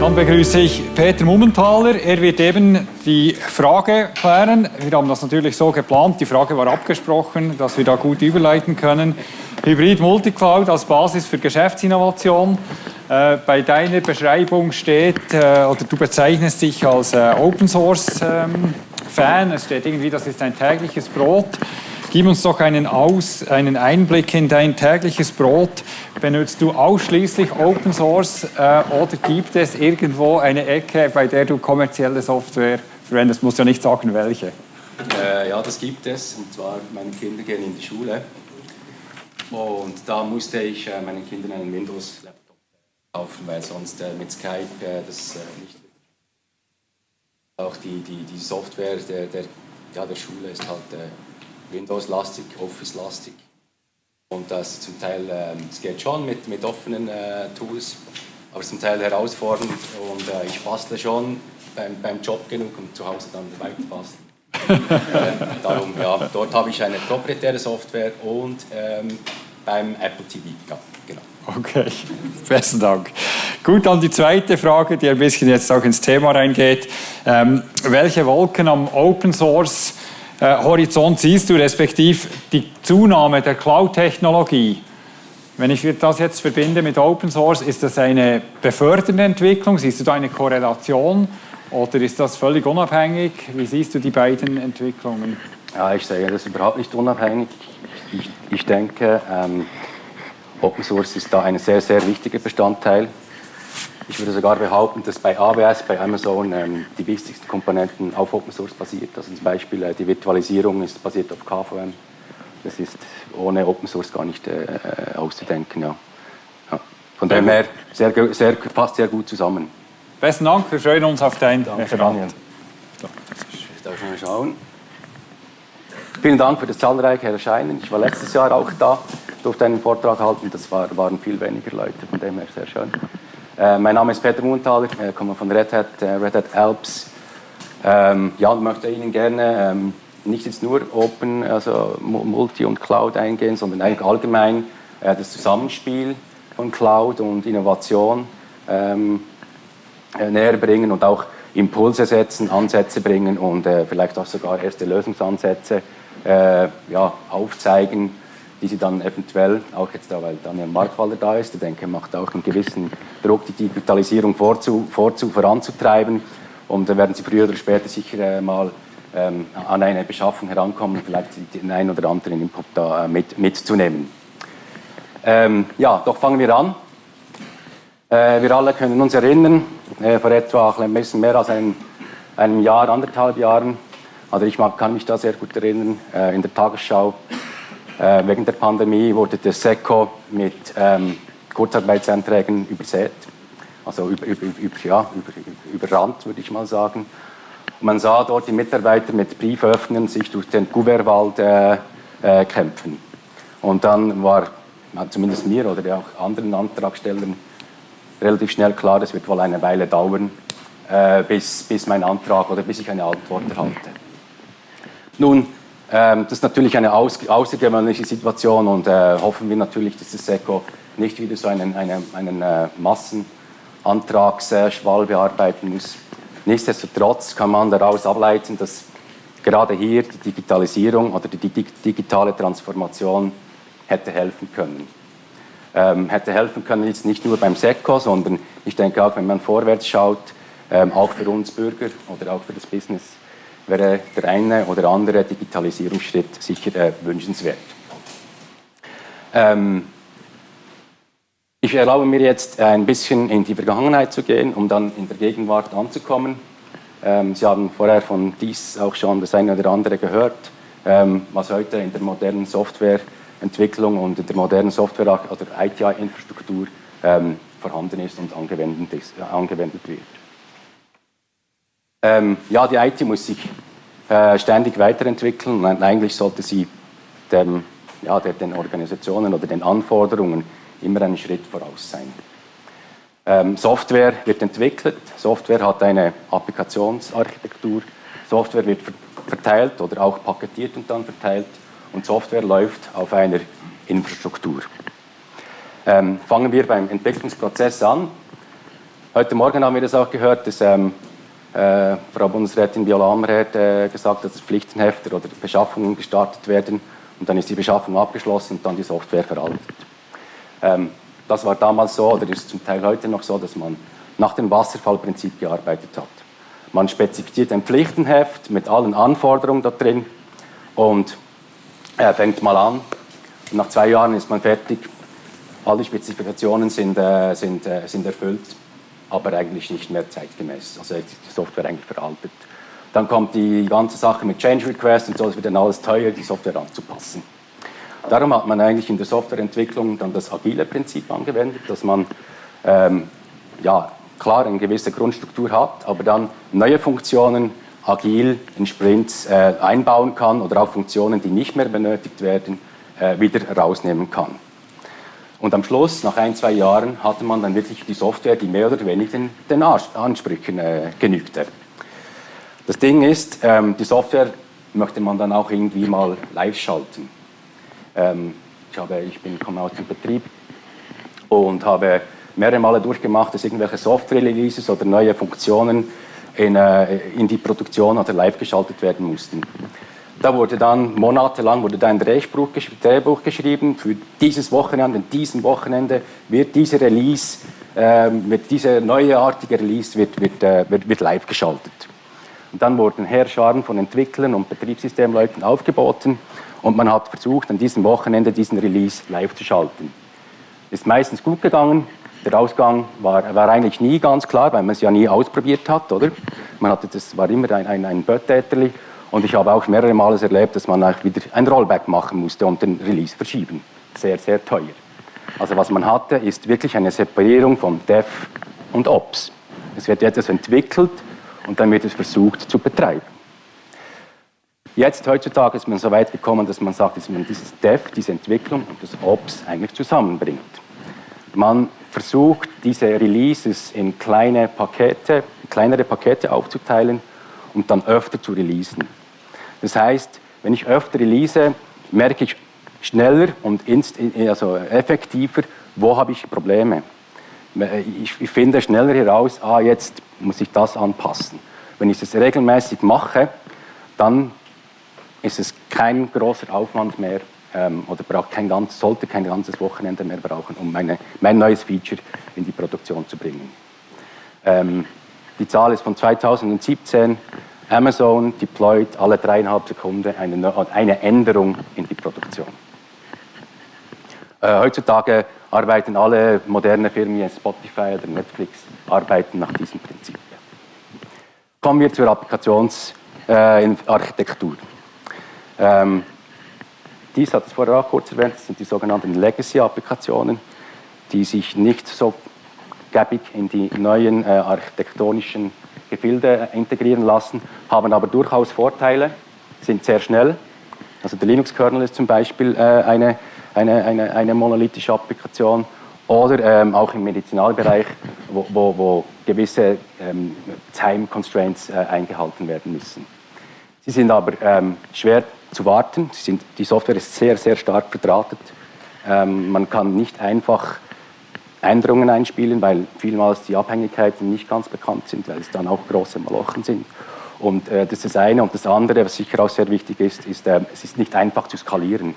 Dann begrüße ich Peter Mummenthaler. Er wird eben die Frage klären. Wir haben das natürlich so geplant, die Frage war abgesprochen, dass wir da gut überleiten können. Hybrid Multicloud als Basis für Geschäftsinnovation. Äh, bei deiner Beschreibung steht, äh, oder du bezeichnest dich als äh, Open Source ähm, Fan. Es steht irgendwie, das ist ein tägliches Brot. Gib uns doch einen, Aus, einen Einblick in dein tägliches Brot. Benutzt du ausschließlich Open Source äh, oder gibt es irgendwo eine Ecke, bei der du kommerzielle Software verwendest? Muss ja nicht sagen, welche. Äh, ja, das gibt es. Und zwar, meine Kinder gehen in die Schule. Und da musste ich äh, meinen Kindern einen Windows-Laptop kaufen, weil sonst äh, mit Skype äh, das äh, nicht. Auch die, die, die Software der, der, ja, der Schule ist halt Windows-lastig, Office-lastig. Und das zum Teil, ähm, es geht schon mit, mit offenen äh, Tools, aber zum Teil herausfordernd. Und äh, ich bastle schon beim, beim Job genug, um zu Hause dann weiter basteln. äh, darum, ja, dort habe ich eine proprietäre Software und ähm, beim Apple TV, ja, genau. Okay, besten Dank. Gut, dann die zweite Frage, die ein bisschen jetzt auch ins Thema reingeht. Ähm, welche Wolken am Open Source äh, Horizont siehst du, respektive die Zunahme der Cloud-Technologie? Wenn ich das jetzt verbinde mit Open Source, ist das eine befördernde Entwicklung? Siehst du da eine Korrelation oder ist das völlig unabhängig? Wie siehst du die beiden Entwicklungen? Ja, ich sehe das überhaupt nicht unabhängig. Ich, ich denke, ähm, Open Source ist da ein sehr, sehr wichtiger Bestandteil ich würde sogar behaupten, dass bei AWS, bei Amazon ähm, die wichtigsten Komponenten auf Open Source basiert. Also zum Beispiel äh, die Virtualisierung ist basiert auf KVM. Das ist ohne Open Source gar nicht äh, auszudenken. Ja. ja. Von dem her sehr, sehr, passt sehr gut zusammen. Besten Dank, wir freuen uns auf dein Danke, Daniel. Ich darf mal schauen. Vielen Dank für das zahlreiche Erscheinen. Ich war letztes Jahr auch da, durfte einen Vortrag halten. Das war, waren viel weniger Leute, von dem her sehr schön. Äh, mein Name ist Peter Munthaler, ich äh, komme von Red Hat, äh, Red Hat Alps. Ähm, ja, ich möchte Ihnen gerne ähm, nicht jetzt nur Open, also Multi und Cloud eingehen, sondern eigentlich allgemein äh, das Zusammenspiel von Cloud und Innovation ähm, äh, näher bringen und auch Impulse setzen, Ansätze bringen und vielleicht auch sogar erste Lösungsansätze ja, aufzeigen, die sie dann eventuell, auch jetzt da, weil Daniel Markwaller da ist, ich denke, macht auch einen gewissen Druck, die Digitalisierung vorzu, vorzu, voranzutreiben. Und da werden sie früher oder später sicher äh, mal ähm, an eine Beschaffung herankommen, vielleicht den einen oder anderen Input da äh, mit, mitzunehmen. Ähm, ja, doch fangen wir an. Äh, wir alle können uns erinnern, äh, vor etwa ein bisschen mehr als einem, einem Jahr, anderthalb Jahren, also ich kann mich da sehr gut erinnern, äh, in der Tagesschau äh, wegen der Pandemie wurde der SECO mit ähm, Kurzarbeitsanträgen übersät, also über, über, über, ja, überrannt, würde ich mal sagen. Und man sah dort die Mitarbeiter mit Brieföffnern sich durch den Gouverwald äh, äh, kämpfen. Und dann war zumindest mir oder auch anderen Antragstellern relativ schnell klar, das wird wohl eine Weile dauern, äh, bis, bis mein Antrag oder bis ich eine Antwort erhalte. Nun, das ist natürlich eine außergewöhnliche Situation und äh, hoffen wir natürlich, dass das SECO nicht wieder so einen, einen, einen äh, Massenantragsschwall bearbeiten muss. Nichtsdestotrotz kann man daraus ableiten, dass gerade hier die Digitalisierung oder die digitale Transformation hätte helfen können. Ähm, hätte helfen können jetzt nicht nur beim SECO, sondern ich denke auch, wenn man vorwärts schaut, ähm, auch für uns Bürger oder auch für das Business wäre der eine oder andere Digitalisierungsschritt sicher äh, wünschenswert. Ähm, ich erlaube mir jetzt ein bisschen in die Vergangenheit zu gehen, um dann in der Gegenwart anzukommen. Ähm, Sie haben vorher von dies auch schon das eine oder andere gehört, ähm, was heute in der modernen Softwareentwicklung und in der modernen Software- oder ITI-Infrastruktur ähm, vorhanden ist und angewendet, ist, äh, angewendet wird. Ähm, ja, die IT muss sich äh, ständig weiterentwickeln und eigentlich sollte sie dem, ja, den Organisationen oder den Anforderungen immer einen Schritt voraus sein. Ähm, Software wird entwickelt, Software hat eine Applikationsarchitektur, Software wird verteilt oder auch paketiert und dann verteilt und Software läuft auf einer Infrastruktur. Ähm, fangen wir beim Entwicklungsprozess an. Heute Morgen haben wir das auch gehört, dass ähm, äh, Frau Bundesrätin hat äh, gesagt, dass Pflichtenhefte oder Beschaffungen gestartet werden und dann ist die Beschaffung abgeschlossen und dann die Software veraltet. Ähm, das war damals so oder ist zum Teil heute noch so, dass man nach dem Wasserfallprinzip gearbeitet hat. Man spezifiziert ein Pflichtenheft mit allen Anforderungen da drin und äh, fängt mal an. Und nach zwei Jahren ist man fertig. Alle Spezifikationen sind, äh, sind, äh, sind erfüllt aber eigentlich nicht mehr zeitgemäß. Also ist die Software eigentlich veraltet. Dann kommt die ganze Sache mit Change Request und so, es wird dann alles teuer, die Software anzupassen. Darum hat man eigentlich in der Softwareentwicklung dann das agile Prinzip angewendet, dass man ähm, ja, klar eine gewisse Grundstruktur hat, aber dann neue Funktionen agil in Sprints äh, einbauen kann oder auch Funktionen, die nicht mehr benötigt werden, äh, wieder rausnehmen kann. Und am Schluss, nach ein, zwei Jahren, hatte man dann wirklich die Software, die mehr oder weniger den, den Ansprüchen äh, genügte. Das Ding ist, ähm, die Software möchte man dann auch irgendwie mal live schalten. Ähm, ich, habe, ich bin, komme aus dem Betrieb und habe mehrere Male durchgemacht, dass irgendwelche Software-Releases oder neue Funktionen in, äh, in die Produktion oder live geschaltet werden mussten. Da wurde dann monatelang wurde da ein Drehbuch, Drehbuch geschrieben. Für dieses Wochenende, und diesem Wochenende wird diese Release, äh, wird diese neuartige Release wird, wird, äh, wird, wird live geschaltet. Und dann wurden Herrscharen von Entwicklern und Betriebssystemleuten aufgeboten und man hat versucht, an diesem Wochenende diesen Release live zu schalten. Ist meistens gut gegangen. Der Ausgang war, war eigentlich nie ganz klar, weil man es ja nie ausprobiert hat, oder? Man hatte, das war immer ein, ein, ein Böttäterli und ich habe auch mehrere Male erlebt, dass man wieder ein Rollback machen musste und den Release verschieben. Sehr, sehr teuer. Also was man hatte, ist wirklich eine Separierung von Dev und Ops. Es wird etwas entwickelt und dann wird es versucht zu betreiben. Jetzt, heutzutage, ist man so weit gekommen, dass man sagt, dass man dieses Dev, diese Entwicklung und das Ops eigentlich zusammenbringt. Man versucht, diese Releases in kleine Pakete, kleinere Pakete aufzuteilen und dann öfter zu releasen. Das heißt, wenn ich öfter release, merke ich schneller und also effektiver, wo habe ich Probleme. Ich, finde schneller heraus, ah, jetzt muss ich das anpassen. Wenn ich das regelmäßig mache, dann ist es kein großer Aufwand mehr ähm, oder braucht kein ganz, sollte kein ganzes Wochenende mehr brauchen, um meine, mein neues Feature in die Produktion zu bringen. Ähm, die Zahl ist von 2017. Amazon deployt alle dreieinhalb Sekunden eine, eine Änderung in die Produktion. Äh, heutzutage arbeiten alle moderne Firmen wie Spotify oder Netflix arbeiten nach diesem Prinzip. Kommen wir zur Applikationsarchitektur. Äh, ähm, dies hat es vorher auch kurz erwähnt, das sind die sogenannten Legacy-Applikationen, die sich nicht so gäbig in die neuen äh, architektonischen Gefilde integrieren lassen, haben aber durchaus Vorteile, sind sehr schnell. Also der Linux-Kernel ist zum Beispiel äh, eine, eine, eine, eine monolithische Applikation oder ähm, auch im Medizinalbereich, wo, wo, wo gewisse ähm, Time Constraints äh, eingehalten werden müssen. Sie sind aber ähm, schwer zu warten, sind, die Software ist sehr, sehr stark verdrahtet. Ähm, man kann nicht einfach Änderungen einspielen, weil vielmals die Abhängigkeiten nicht ganz bekannt sind, weil es dann auch große Malochen sind. Und äh, das ist das eine. Und das andere, was sicher auch sehr wichtig ist, ist, äh, es ist nicht einfach zu skalieren.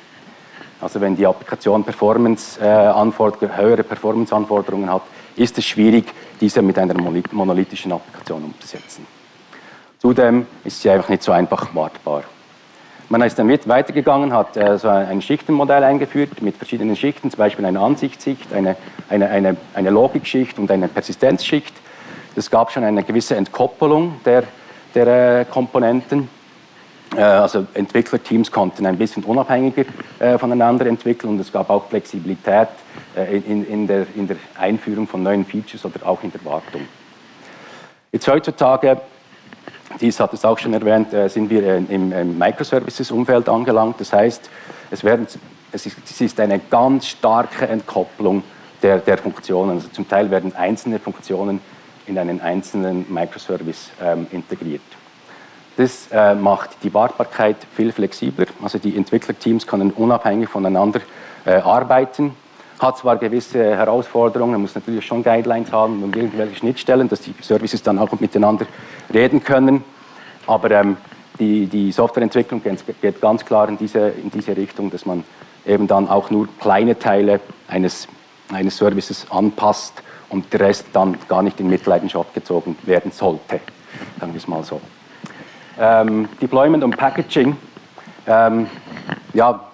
Also wenn die Applikation Performance, äh, höhere Performance-Anforderungen hat, ist es schwierig, diese mit einer monolithischen Applikation umzusetzen. Zudem ist sie einfach nicht so einfach wartbar. Man ist dann weitergegangen, hat äh, so ein Schichtenmodell eingeführt mit verschiedenen Schichten, zum Beispiel eine Ansichtsschicht, eine, eine, eine, eine Logikschicht und eine Persistenzschicht. Es gab schon eine gewisse Entkoppelung der, der äh, Komponenten. Äh, also Entwicklerteams konnten ein bisschen unabhängiger äh, voneinander entwickeln und es gab auch Flexibilität äh, in, in, der, in der Einführung von neuen Features oder auch in der Wartung. Jetzt heutzutage dies hat es auch schon erwähnt, äh, sind wir im Microservices-Umfeld angelangt. Das heißt, es, werden, es, ist, eine ganz starke Entkopplung der, der Funktionen. Also zum Teil werden einzelne Funktionen in einen einzelnen Microservice ähm, integriert. Das äh, macht die Wartbarkeit viel flexibler. Also die Entwicklerteams können unabhängig voneinander äh, arbeiten, hat zwar gewisse Herausforderungen, man muss natürlich schon Guidelines haben und irgendwelche Schnittstellen, dass die Services dann auch miteinander reden können. Aber ähm, die, die Softwareentwicklung geht ganz klar in diese, in diese Richtung, dass man eben dann auch nur kleine Teile eines, eines Services anpasst und der Rest dann gar nicht in Mitleidenschaft gezogen werden sollte. Sagen wir es mal so. Ähm, Deployment und Packaging. Ähm, ja,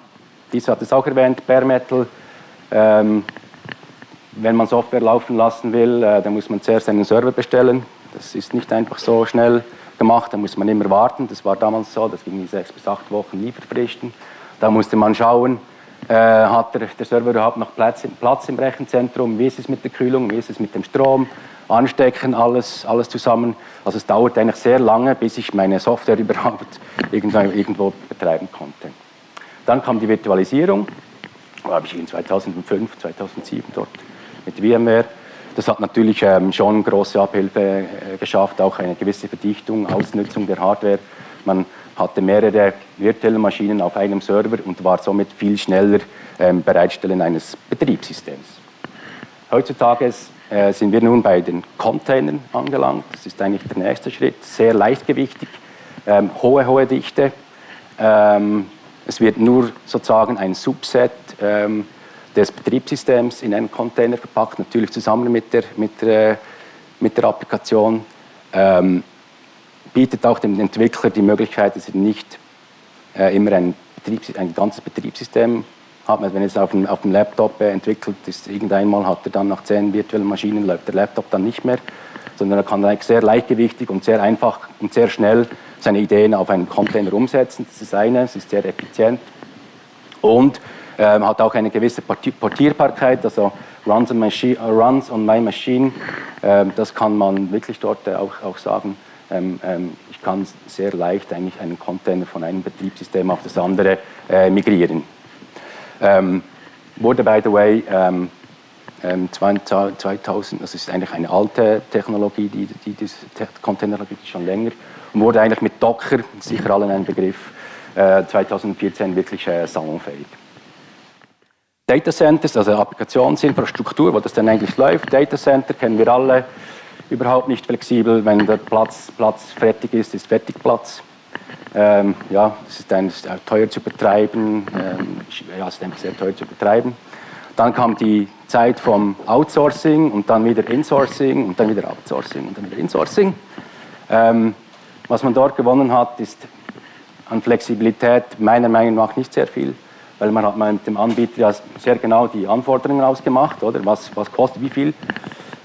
dies hat es auch erwähnt, Bare Metal ähm, wenn man Software laufen lassen will, äh, dann muss man zuerst einen Server bestellen. Das ist nicht einfach so schnell gemacht, da muss man immer warten. Das war damals so, das ging in sechs bis acht Wochen Lieferfristen. Da musste man schauen, äh, hat der, der, Server überhaupt noch Platz, Platz, im Rechenzentrum, wie ist es mit der Kühlung, wie ist es mit dem Strom, anstecken, alles, alles zusammen. Also es dauert eigentlich sehr lange, bis ich meine Software überhaupt irgendwo, irgendwo betreiben konnte. Dann kam die Virtualisierung habe ich in 2005, 2007 dort mit VMware. Das hat natürlich ähm, schon große Abhilfe äh, geschafft, auch eine gewisse Verdichtung, Ausnutzung der Hardware. Man hatte mehrere virtuelle Maschinen auf einem Server und war somit viel schneller ähm, Bereitstellen eines Betriebssystems. Heutzutage äh, sind wir nun bei den Containern angelangt. Das ist eigentlich der nächste Schritt. Sehr leichtgewichtig, ähm, hohe, hohe Dichte. Ähm, es wird nur sozusagen ein Subset ähm, des Betriebssystems in einen Container verpackt, natürlich zusammen mit der, mit der, mit der Applikation. Ähm, bietet auch dem Entwickler die Möglichkeit, dass er nicht äh, immer ein, ein ganzes Betriebssystem hat. Wenn er es auf dem, auf dem Laptop äh, entwickelt ist, irgendeinmal hat er dann nach zehn virtuellen Maschinen, läuft der Laptop dann nicht mehr, sondern er kann eigentlich sehr leichtgewichtig und sehr einfach und sehr schnell seine Ideen auf einem Container umsetzen. Das ist eine, es ist sehr effizient und ähm, hat auch eine gewisse Portierbarkeit, also runs on, machine, uh, runs on my machine, ähm, das kann man wirklich dort äh, auch, auch sagen. Ähm, ähm, ich kann sehr leicht eigentlich einen Container von einem Betriebssystem auf das andere äh, migrieren. Ähm, wurde, by the way, 2000, das ist eigentlich eine alte Technologie, die, die, die Container gibt es schon länger, und wurde eigentlich mit Docker, sicher allen ein Begriff, 2014 äh, wirklich äh, salonfähig. Data Centers, also Applikationsinfrastruktur, wo das dann eigentlich läuft. Data Center kennen wir alle, überhaupt nicht flexibel. Wenn der Platz, Platz fertig ist, ist fertig Platz. Ähm, ja, es ist, ein, teuer zu betreiben, ähm, ja, es ist sehr teuer zu betreiben. Dann kam die Zeit vom Outsourcing und dann wieder Insourcing und dann wieder Outsourcing und dann wieder Insourcing. Ähm, was man dort gewonnen hat, ist an Flexibilität meiner Meinung nach nicht sehr viel, weil man hat mit dem Anbieter ja sehr genau die Anforderungen ausgemacht, oder? Was, was kostet wie viel.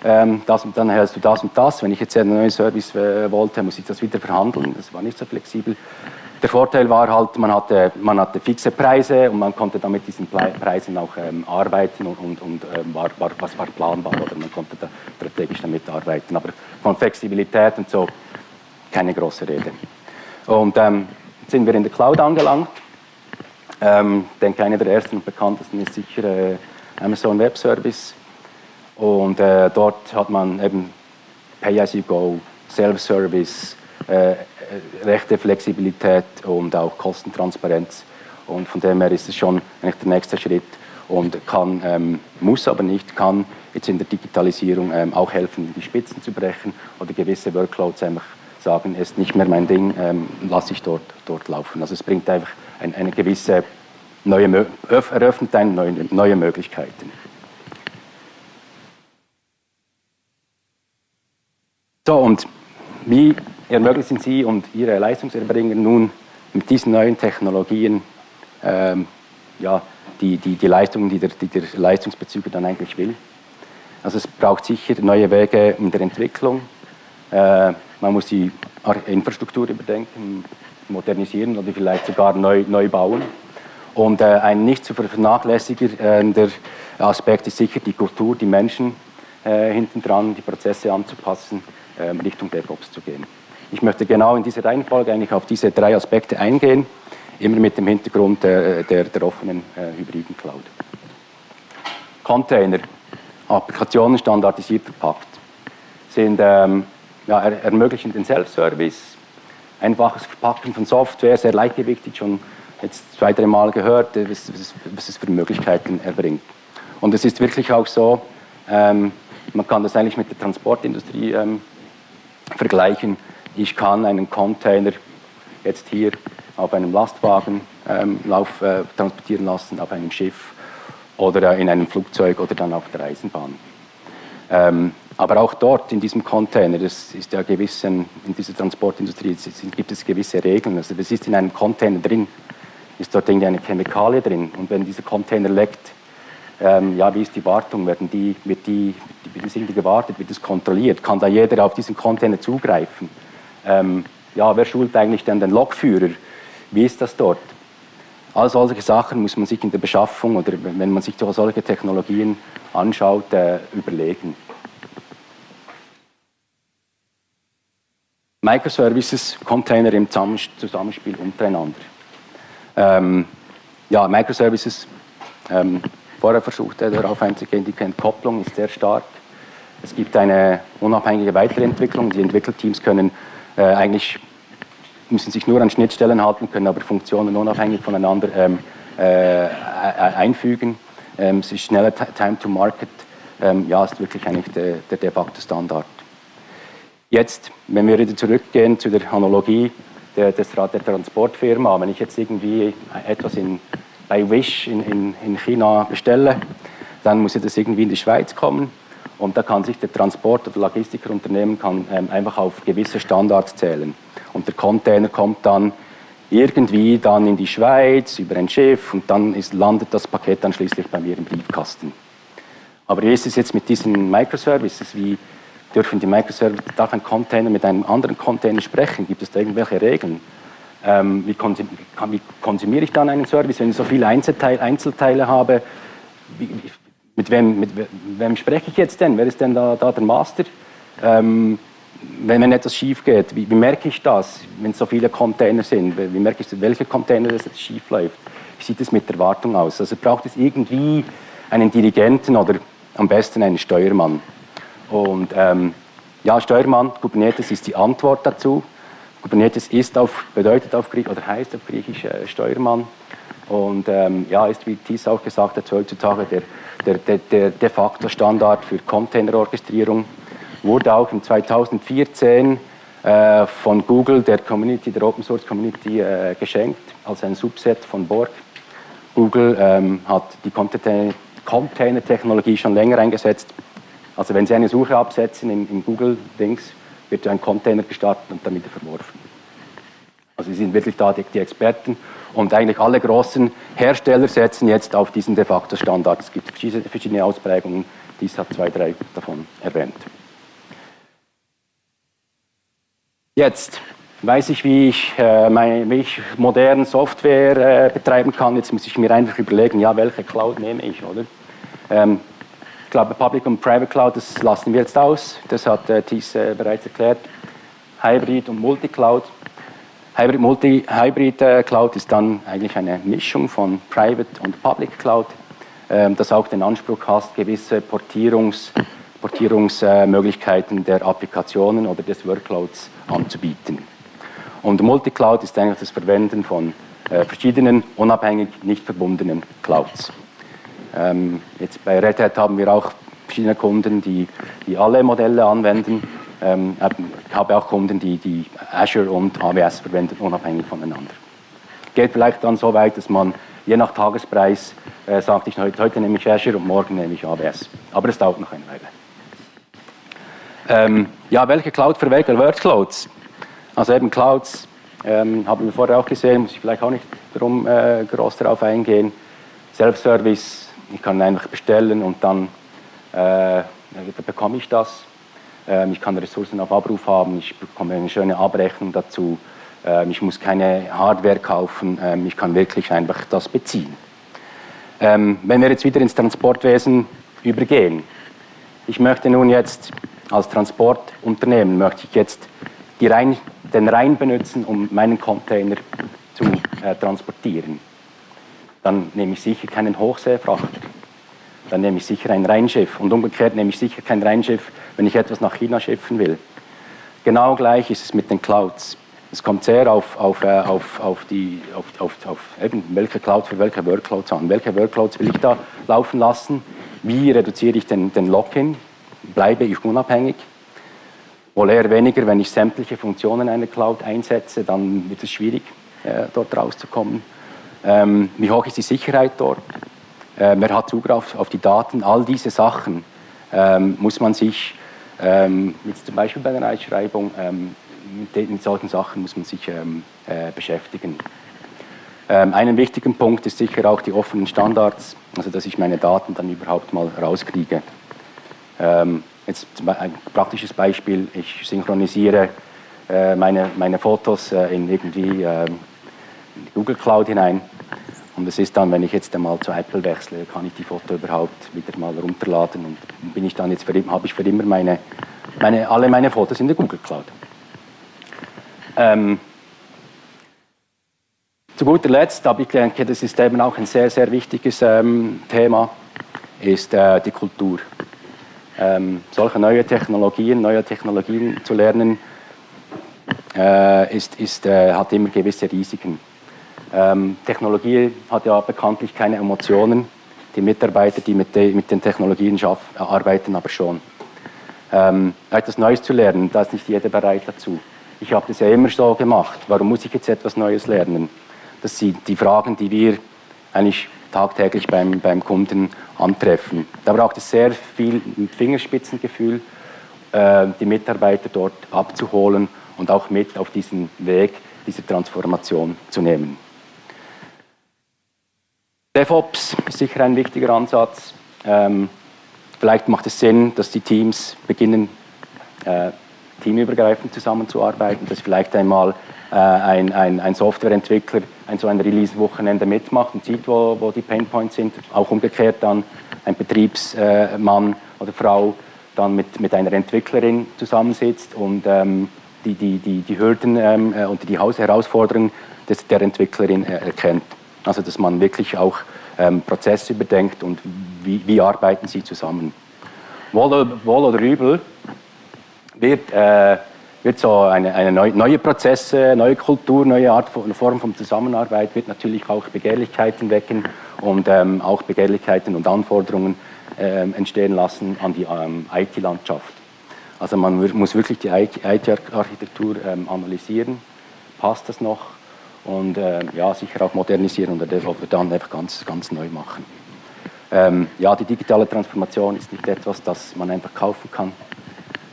Ähm, das, dann hältst du das und das. Wenn ich jetzt einen neuen Service äh, wollte, muss ich das wieder verhandeln. Das war nicht so flexibel. Der Vorteil war halt, man hatte, man hatte fixe Preise und man konnte dann mit diesen Preisen auch ähm, arbeiten und, und, und ähm, war, war, was war planbar oder man konnte da strategisch damit arbeiten. Aber von Flexibilität und so keine große Rede. Und ähm, sind wir in der Cloud angelangt. Ähm, denke, einer der ersten und bekanntesten ist sicher äh, Amazon Web Service. Und äh, dort hat man eben Pay-as-you-go, Self-Service, äh, rechte Flexibilität und auch Kostentransparenz. Und von dem her ist es schon eigentlich der nächste Schritt und kann, ähm, muss aber nicht, kann jetzt in der Digitalisierung ähm, auch helfen, die Spitzen zu brechen oder gewisse Workloads einfach sagen, ist nicht mehr mein Ding, ähm, lasse ich dort, dort laufen. Also es bringt einfach ein, eine gewisse neue, eröffnet eine neue, neue Möglichkeiten. So, und wie ermöglichen Sie und Ihre Leistungserbringer nun mit diesen neuen Technologien ähm, ja, die, die, die Leistungen, die der, die der Leistungsbezüger dann eigentlich will? Also es braucht sicher neue Wege in der Entwicklung, äh, man muss die Infrastruktur überdenken, modernisieren oder vielleicht sogar neu, neu bauen. Und äh, ein nicht zu vernachlässigender Aspekt ist sicher die Kultur, die Menschen äh, hinten dran, die Prozesse anzupassen, äh, Richtung DevOps zu gehen. Ich möchte genau in dieser Reihenfolge eigentlich auf diese drei Aspekte eingehen, immer mit dem Hintergrund der, der, der offenen äh, hybriden Cloud. Container, Applikationen standardisiert verpackt, sind ähm, ja, er, ermöglichen den Self-Service, einfaches Verpacken von Software, sehr leichtgewichtig, schon jetzt zwei, drei Mal gehört, was, was, was es für Möglichkeiten erbringt. Und es ist wirklich auch so, ähm, man kann das eigentlich mit der Transportindustrie ähm, vergleichen. Ich kann einen Container jetzt hier auf einem Lastwagen ähm, lauf, äh, transportieren lassen, auf einem Schiff oder äh, in einem Flugzeug oder dann auf der Eisenbahn. Ähm, aber auch dort in diesem Container, das ist ja gewissen, in dieser Transportindustrie gibt es gewisse Regeln. Also das ist in einem Container drin, ist dort eine Chemikalie drin. Und wenn dieser Container leckt, ähm, ja, wie ist die Wartung? Werden die, wird, die, wird das irgendwie gewartet? Wird das kontrolliert? Kann da jeder auf diesen Container zugreifen? Ähm, ja, wer schult eigentlich denn den Lokführer? Wie ist das dort? All solche Sachen muss man sich in der Beschaffung oder wenn man sich solche Technologien anschaut, äh, überlegen. Microservices, Container im Zusammenspiel untereinander. Ähm, ja, Microservices, ähm, vorher versucht er darauf einzugehen, die Entkopplung ist sehr stark. Es gibt eine unabhängige Weiterentwicklung. Die Entwicklerteams können äh, eigentlich müssen sich nur an Schnittstellen halten, können aber Funktionen unabhängig voneinander ähm, äh, einfügen. Ähm, es ist schneller Time to Market. Ähm, ja, ist wirklich eigentlich der, der de facto Standard. Jetzt, wenn wir wieder zurückgehen zu der Analogie der, des, der Transportfirma, wenn ich jetzt irgendwie etwas in, bei Wish in, in, in China bestelle, dann muss das irgendwie in die Schweiz kommen und da kann sich der Transport- oder Logistikerunternehmen kann, ähm, einfach auf gewisse Standards zählen. Und der Container kommt dann irgendwie dann in die Schweiz über ein Schiff und dann ist, landet das Paket dann schließlich bei mir im Briefkasten. Aber wie ist es jetzt mit diesen Microservices? Wie dürfen die Microservices, darf ein Container mit einem anderen Container sprechen? Gibt es da irgendwelche Regeln? Ähm, wie, konsum, wie, konsumiere ich dann einen Service, wenn ich so viele Einzelteile, Einzelteile habe? Wie, mit, wem, mit wem spreche ich jetzt denn? Wer ist denn da, da der Master? Ähm, wenn, wenn etwas schief geht, wie, wie, merke ich das, wenn es so viele Container sind? Wie merke ich, welche Container das jetzt schief läuft? Wie sieht es mit der Wartung aus? Also braucht es irgendwie einen Dirigenten oder am besten einen Steuermann. Und ähm, ja, Steuermann, Kubernetes ist die Antwort dazu. Kubernetes ist auf, bedeutet auf Griechisch oder heißt auf Griechisch äh, Steuermann. Und ähm, ja, ist, wie Thies auch gesagt hat, heutzutage der, der, der, der de facto Standard für Containerorchestrierung wurde auch im 2014 äh, von Google der Community, der Open Source Community äh, geschenkt als ein Subset von Borg. Google ähm, hat die Container-Technologie schon länger eingesetzt. Also wenn Sie eine Suche absetzen in, in Google-Dings, wird ein Container gestartet und wieder verworfen. Also Sie sind wirklich da die, die Experten und eigentlich alle großen Hersteller setzen jetzt auf diesen de facto Standard. Es gibt verschiedene Ausprägungen, dies hat zwei, drei davon erwähnt. Jetzt weiß ich, wie ich, äh, meine, wie ich moderne Software äh, betreiben kann. Jetzt muss ich mir einfach überlegen, ja, welche Cloud nehme ich, oder? Ähm, glaube, Public und Private Cloud, das lassen wir jetzt aus. Das hat äh, Thies äh, bereits erklärt. Hybrid und Multicloud. Hybrid, Multi, Hybrid äh, Cloud ist dann eigentlich eine Mischung von Private und Public Cloud, ähm, das auch den Anspruch hat, gewisse Portierungs- Portierungsmöglichkeiten der Applikationen oder des Workloads anzubieten. Und Multicloud ist eigentlich das Verwenden von äh, verschiedenen, unabhängig, nicht verbundenen Clouds. Ähm, jetzt bei Red Hat haben wir auch verschiedene Kunden, die, die alle Modelle anwenden. Ähm, ich habe auch Kunden, die, die Azure und AWS verwenden, unabhängig voneinander. Geht vielleicht dann so weit, dass man je nach Tagespreis äh, sagt, ich, heute, heute nehme ich Azure und morgen nehme ich AWS. Aber es dauert noch eine Weile. Ähm, ja, welche Cloud für welche Workloads? Also eben Clouds, ähm, haben wir vorher auch gesehen, muss ich vielleicht auch nicht darum, äh, groß darauf eingehen. Self-Service, ich kann einfach bestellen und dann äh, bekomme ich das. Ähm, ich kann Ressourcen auf Abruf haben, ich bekomme eine schöne Abrechnung dazu. Ähm, ich muss keine Hardware kaufen, ähm, ich kann wirklich einfach das beziehen. Ähm, wenn wir jetzt wieder ins Transportwesen übergehen, ich möchte nun jetzt als Transportunternehmen möchte ich jetzt Rhein, den Rhein benutzen, um meinen Container zu äh, transportieren. Dann nehme ich sicher keinen Hochseefrachter. Dann nehme ich sicher ein Rheinschiff. Und umgekehrt nehme ich sicher kein Rheinschiff, wenn ich etwas nach China schiffen will. Genau gleich ist es mit den Clouds. Es kommt sehr auf, auf, äh, auf, auf, die, auf, auf, auf eben welche Cloud für welche Workloads an. Welche Workloads will ich da laufen lassen? wie reduziere ich den, den Lock-in, bleibe ich unabhängig. Wohl eher weniger, wenn ich sämtliche Funktionen in einer Cloud einsetze, dann wird es schwierig, äh, dort rauszukommen. Ähm, wie hoch ist die Sicherheit dort? Äh, wer hat Zugriff auf die Daten? All diese Sachen ähm, muss man sich, ähm, jetzt zum Beispiel bei der Einschreibung, ähm, mit, mit, solchen Sachen muss man sich ähm, äh, beschäftigen. Ähm, einen wichtigen Punkt ist sicher auch die offenen Standards, also dass ich meine Daten dann überhaupt mal rauskriege. Ähm, jetzt ein praktisches Beispiel, ich synchronisiere äh, meine, meine Fotos äh, in irgendwie in die Google Cloud hinein und es ist dann, wenn ich jetzt einmal zu Apple wechsle, kann ich die Foto überhaupt wieder mal runterladen und bin ich dann jetzt habe ich für immer meine, meine, alle meine Fotos in der Google Cloud. Ähm, zu guter Letzt, aber ich denke, das ist eben auch ein sehr, sehr wichtiges ähm, Thema, ist äh, die Kultur. Ähm, solche neue Technologien, neue Technologien zu lernen, äh, ist, ist, äh, hat immer gewisse Risiken. Ähm, Technologie hat ja bekanntlich keine Emotionen. Die Mitarbeiter, die mit, de, mit den Technologien arbeiten aber schon. Ähm, etwas Neues zu lernen, da ist nicht jeder bereit dazu. Ich habe das ja immer so gemacht. Warum muss ich jetzt etwas Neues lernen? Das sind die Fragen, die wir eigentlich tagtäglich beim, beim Kunden antreffen. Da braucht es sehr viel Fingerspitzengefühl, äh, die Mitarbeiter dort abzuholen und auch mit auf diesen Weg dieser Transformation zu nehmen. DevOps ist sicher ein wichtiger Ansatz. Ähm, vielleicht macht es Sinn, dass die Teams beginnen, äh, teamübergreifend zusammenzuarbeiten, dass vielleicht einmal äh, ein, ein, ein Softwareentwickler ein so ein Release-Wochenende mitmacht und sieht, wo, wo die Painpoints sind. Auch umgekehrt dann ein Betriebsmann oder Frau dann mit, mit einer Entwicklerin zusammensitzt und ähm, die, die, die, die Hürden ähm, äh, und die Herausforderungen der Entwicklerin äh, erkennt. Also dass man wirklich auch ähm, Prozesse überdenkt und wie, wie arbeiten sie zusammen. Wohl, wohl oder übel wird äh, wird so eine, eine neue Prozesse, neue Kultur, neue Art von, Form von Zusammenarbeit wird natürlich auch Begehrlichkeiten wecken und ähm, auch Begehrlichkeiten und Anforderungen ähm, entstehen lassen an die ähm, IT-Landschaft. Also man muss wirklich die IT-Architektur ähm, analysieren, passt das noch und äh, ja, sicher auch modernisieren oder dann einfach ganz, ganz neu machen. Ähm, ja, die digitale Transformation ist nicht etwas, das man einfach kaufen kann.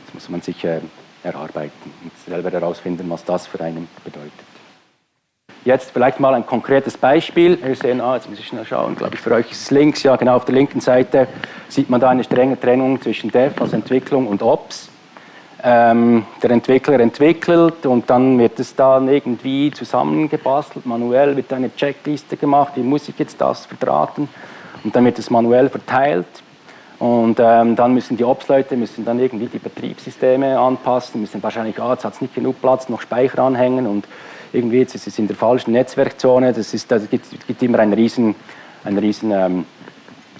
Das muss man sich äh, erarbeiten und selber herausfinden, was das für einen bedeutet. Jetzt vielleicht mal ein konkretes Beispiel. Wir sehen, ah, jetzt muss ich schnell schauen, glaube ich, für euch ist es links, ja genau auf der linken Seite sieht man da eine strenge Trennung zwischen Dev, also Entwicklung und Ops. Ähm, der Entwickler entwickelt und dann wird es dann irgendwie zusammengebastelt, manuell wird eine Checkliste gemacht, wie muss ich jetzt das verdrahten und dann wird es manuell verteilt und ähm, dann müssen die Ops-Leute müssen dann irgendwie die Betriebssysteme anpassen, müssen wahrscheinlich, ah, jetzt hat es nicht genug Platz, noch Speicher anhängen und irgendwie jetzt ist es in der falschen Netzwerkzone. Das ist, da gibt, gibt immer einen riesen, einen riesen ähm,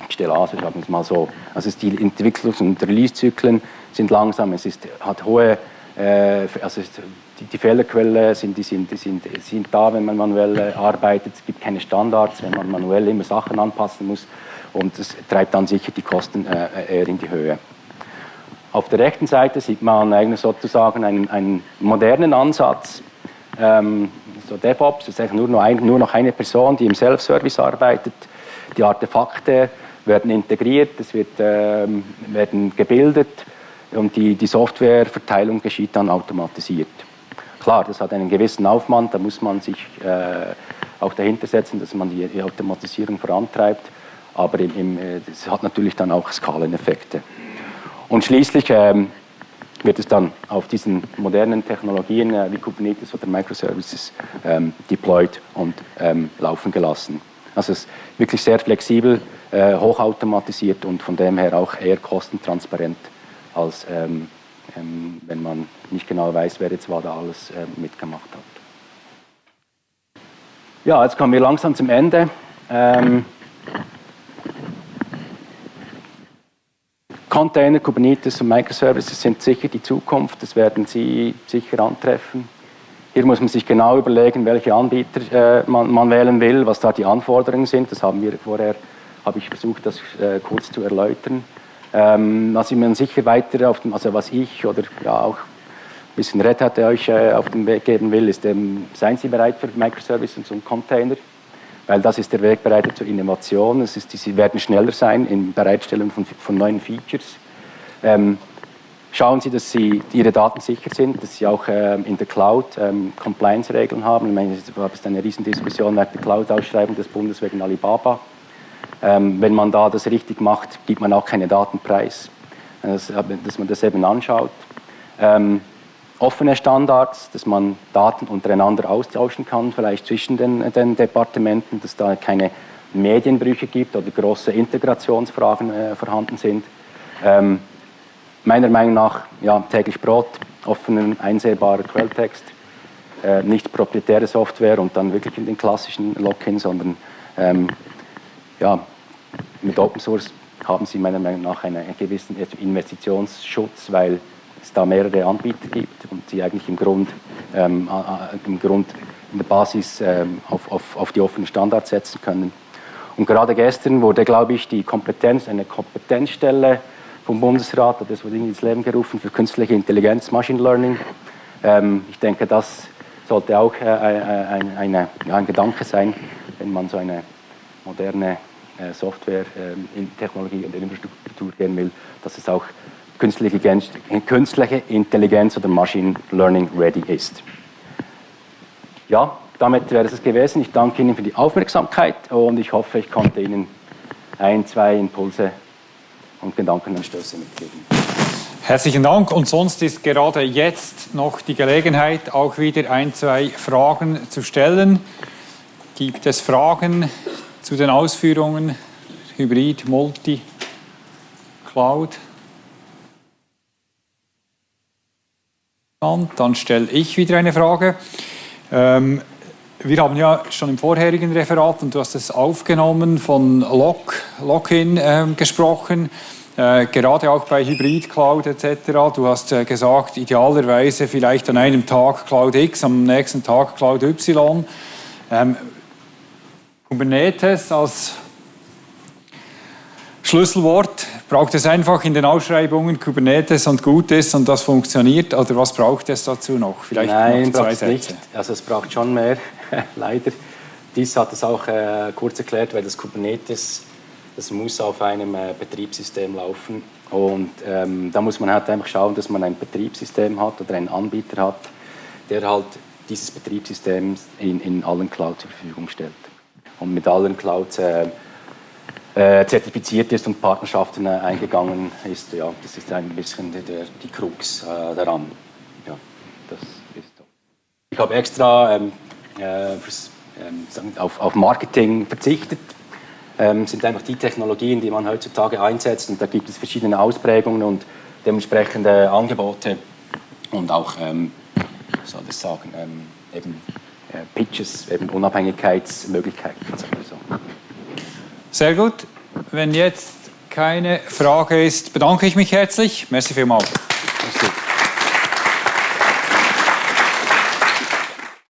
Stellase, sagen wir es mal so. Also die Entwicklungs- und Release-Zyklen sind langsam, es ist, hat hohe, äh, also die, die Fehlerquellen sind, die sind, die sind, sind da, wenn man manuell äh, arbeitet. Es gibt keine Standards, wenn man manuell immer Sachen anpassen muss und das treibt dann sicher die Kosten äh, eher in die Höhe. Auf der rechten Seite sieht man eigentlich sozusagen einen, einen modernen Ansatz, ähm, so DevOps, ist eigentlich nur noch, ein, nur noch eine Person, die im Self-Service arbeitet. Die Artefakte werden integriert, es wird, ähm, werden gebildet und die, die Softwareverteilung geschieht dann automatisiert. Klar, das hat einen gewissen Aufwand, da muss man sich äh, auch dahinter setzen, dass man die, die Automatisierung vorantreibt aber im, das hat natürlich dann auch Skaleneffekte. Und schließlich ähm, wird es dann auf diesen modernen Technologien äh, wie Kubernetes oder Microservices ähm, deployed und ähm, laufen gelassen. Also es ist wirklich sehr flexibel, äh, hochautomatisiert und von dem her auch eher kostentransparent, als ähm, ähm, wenn man nicht genau weiß, wer jetzt da alles äh, mitgemacht hat. Ja, jetzt kommen wir langsam zum Ende. Ähm, Container, Kubernetes und Microservices sind sicher die Zukunft, das werden Sie sicher antreffen. Hier muss man sich genau überlegen, welche Anbieter äh, man, man, wählen will, was da die Anforderungen sind, das haben wir vorher habe ich versucht, das äh, kurz zu erläutern. Ähm, ich mir sicher weiter auf dem, also was ich oder ja auch ein bisschen Red Hat euch äh, auf den Weg geben will, ist, ähm, seien Sie bereit für Microservices und Container, weil das ist der Wegbereiter zur Innovation. Es ist, sie werden schneller sein in Bereitstellung von, von neuen Features. Ähm, schauen Sie, dass Sie Ihre Daten sicher sind, dass Sie auch ähm, in der Cloud ähm, Compliance-Regeln haben. Ich meine, es gab eine Riesendiskussion nach der Cloud-Ausschreibung des Bundes wegen Alibaba. Ähm, wenn man da das richtig macht, gibt man auch keine Datenpreis. Das, dass man das eben anschaut. Ähm, offene Standards, dass man Daten untereinander austauschen kann, vielleicht zwischen den, den Departementen, dass da keine Medienbrüche gibt oder große Integrationsfragen äh, vorhanden sind. Meiner Meinung nach ja, täglich Brot, offenen, einsehbarer Quelltext, äh, nicht proprietäre Software und dann wirklich in den klassischen Login, sondern ähm, ja, mit Open Source haben sie meiner Meinung nach einen, gewissen Investitionsschutz, weil es da mehrere Anbieter gibt und die eigentlich im Grund, ähm, im Grund in der Basis ähm, auf, auf, auf die offenen Standards setzen können. Und gerade gestern wurde, glaube ich, die Kompetenz, eine Kompetenzstelle vom Bundesrat, das wurde ins Leben gerufen für künstliche Intelligenz, Machine Learning. Ähm, ich denke, das sollte auch äh, ein, eine, ein Gedanke sein, wenn man so eine moderne äh, Software, äh, in Technologie und Infrastruktur gehen will, dass es auch künstliche, künstliche Intelligenz oder Machine Learning ready ist. Ja, damit wäre es gewesen. Ich danke Ihnen für die Aufmerksamkeit und ich hoffe, ich konnte Ihnen ein, zwei Impulse und Gedankenanstöße mitgeben. Herzlichen Dank und sonst ist gerade jetzt noch die Gelegenheit, auch wieder ein, zwei Fragen zu stellen. Gibt es Fragen zu den Ausführungen Hybrid, Multi, Cloud? Dann stelle ich wieder eine Frage. Ähm, wir haben ja schon im vorherigen Referat, und du hast es aufgenommen, von Lock, Lock-in äh, gesprochen, äh, gerade auch bei Hybrid Cloud etc. Du hast äh, gesagt, idealerweise vielleicht an einem Tag Cloud X, am nächsten Tag Cloud Y. Ähm, Kubernetes als Schlüsselwort Braucht es einfach in den Ausschreibungen Kubernetes und gut ist und das funktioniert? Oder was braucht es dazu noch? Vielleicht Nein, zwei Sätze. nicht. Also es braucht schon mehr, leider. Dies hat es auch äh, kurz erklärt, weil das Kubernetes, das muss auf einem äh, Betriebssystem laufen. Und ähm, da muss man halt einfach schauen, dass man ein Betriebssystem hat oder einen Anbieter hat, der halt dieses Betriebssystem in, in allen Clouds zur Verfügung stellt. Und mit allen Clouds äh, äh, zertifiziert ist und Partnerschaften äh, eingegangen ist. Ja, das ist ein bisschen die, der, die Krux äh, daran. Ja, das ist so. Ich habe extra ähm, äh, ähm, auf, auf, Marketing verzichtet. Ähm, sind einfach die Technologien, die man heutzutage einsetzt und da gibt es verschiedene Ausprägungen und dementsprechende Angebote und auch, ähm, soll ich sagen, ähm, eben äh, Pitches, eben Unabhängigkeitsmöglichkeiten. Also sehr gut. Wenn jetzt keine Frage ist, bedanke ich mich herzlich. Merci vielmals. Merci.